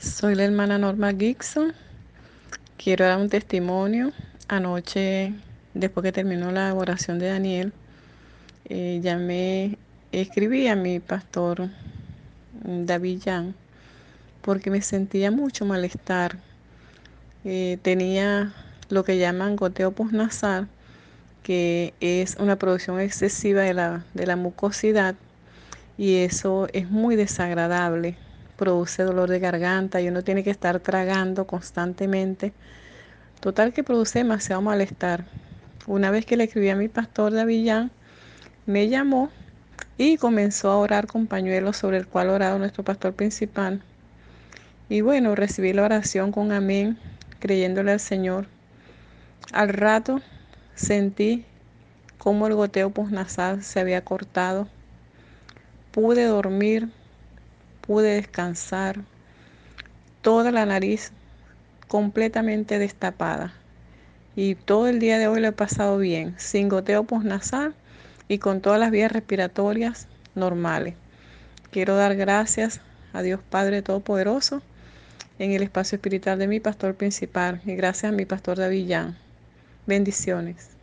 Soy la hermana Norma Gibson. Quiero dar un testimonio. Anoche, después que terminó la oración de Daniel, eh, llamé, escribí a mi pastor mm, David Jan porque me sentía mucho malestar. Eh, tenía lo que llaman goteo postnasal, que es una producción excesiva de la, de la mucosidad y eso es muy desagradable produce dolor de garganta y uno tiene que estar tragando constantemente. Total que produce demasiado malestar. Una vez que le escribí a mi pastor de Avillán, me llamó y comenzó a orar con pañuelos sobre el cual orado nuestro pastor principal. Y bueno, recibí la oración con amén, creyéndole al Señor. Al rato sentí como el goteo postnasal se había cortado. Pude dormir pude descansar, toda la nariz completamente destapada. Y todo el día de hoy lo he pasado bien, sin goteo postnasal y con todas las vías respiratorias normales. Quiero dar gracias a Dios Padre Todopoderoso en el espacio espiritual de mi pastor principal y gracias a mi pastor David Jan. Bendiciones.